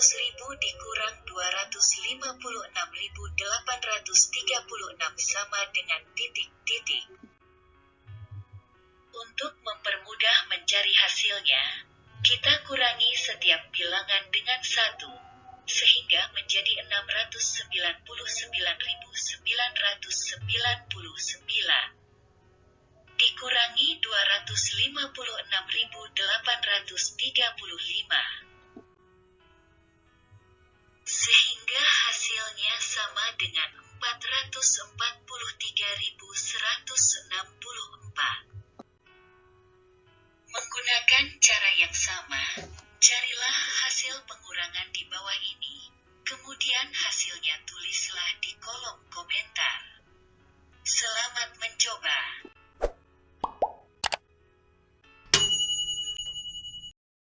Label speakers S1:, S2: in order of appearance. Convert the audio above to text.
S1: dikurang 256.836 sama dengan titik-titik. Untuk mempermudah mencari hasilnya, kita kurangi setiap bilangan dengan satu, sehingga menjadi 699.999 dikurangi 256.835 dengan 443.164. Menggunakan cara yang sama, carilah hasil pengurangan di bawah ini,